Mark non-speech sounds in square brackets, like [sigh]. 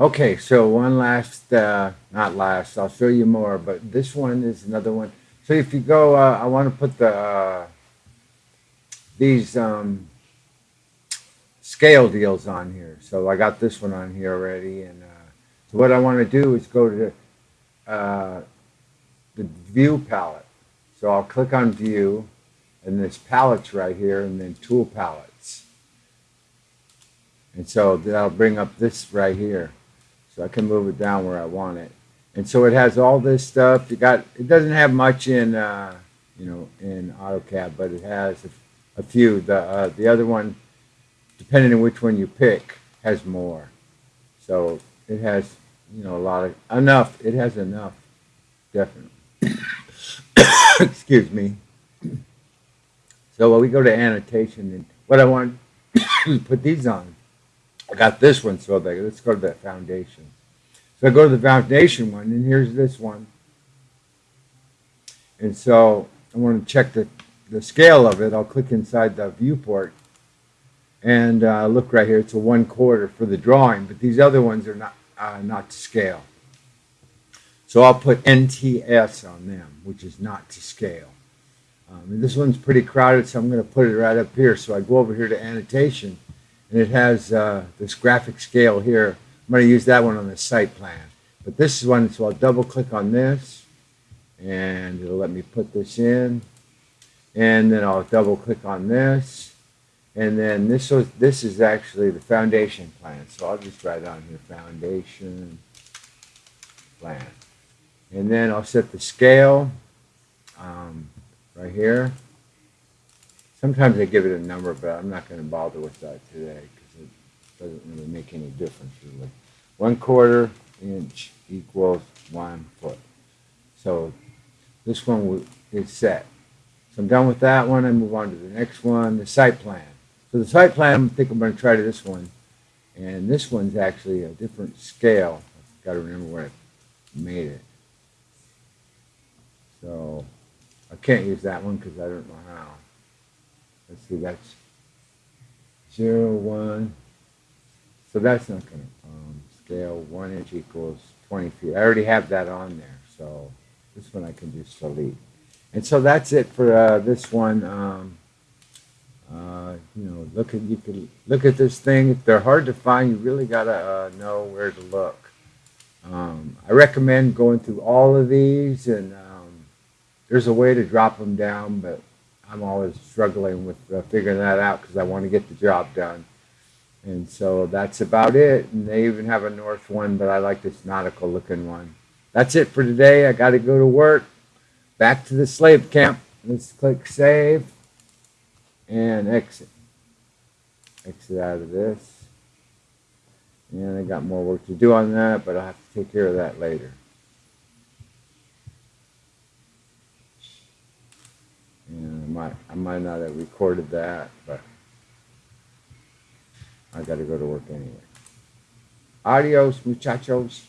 Okay, so one last, uh, not last, I'll show you more, but this one is another one. So if you go, uh, I want to put the, uh, these um, scale deals on here. So I got this one on here already. And uh, so what I want to do is go to uh, the view palette. So I'll click on view and this palettes right here and then tool palettes. And so that'll bring up this right here. So I can move it down where I want it. And so it has all this stuff. You got it doesn't have much in uh, you know in AutoCAD, but it has a, a few. The uh, the other one, depending on which one you pick, has more. So it has you know a lot of enough. It has enough, definitely. [coughs] Excuse me. So when we go to annotation, and what I want to [coughs] put these on. I got this one, so let's go to that foundation. So I go to the foundation one, and here's this one. And so I want to check the, the scale of it. I'll click inside the viewport and uh, look right here. It's a one quarter for the drawing, but these other ones are not, uh, not to scale. So I'll put NTS on them, which is not to scale. Um, this one's pretty crowded, so I'm going to put it right up here. So I go over here to annotation, and it has uh, this graphic scale here I'm going to use that one on the site plan. But this is one, so I'll double click on this and it'll let me put this in. And then I'll double click on this. And then this was this is actually the foundation plan. So I'll just write on here foundation plan. And then I'll set the scale um, right here. Sometimes they give it a number, but I'm not going to bother with that today because it doesn't really make any difference really. One quarter inch equals one foot. So this one is set. So I'm done with that one. I move on to the next one, the site plan. So the site plan, I think I'm going to try this one. And this one's actually a different scale. I've got to remember where I made it. So I can't use that one because I don't know how. Let's see, that's zero, one, so that's not going to um, scale. One inch equals 20 feet. I already have that on there. So this one I can just delete. And so that's it for uh, this one. Um, uh, you know, look at you can look at this thing. If they're hard to find, you really gotta uh, know where to look. Um, I recommend going through all of these, and um, there's a way to drop them down, but I'm always struggling with uh, figuring that out because I want to get the job done. And so that's about it. And they even have a north one, but I like this nautical looking one. That's it for today. I got to go to work. Back to the slave camp. Let's click save and exit. Exit out of this. And I got more work to do on that, but I'll have to take care of that later. And I might, I might not have recorded that, but I got to go to work anyway. Adios, muchachos.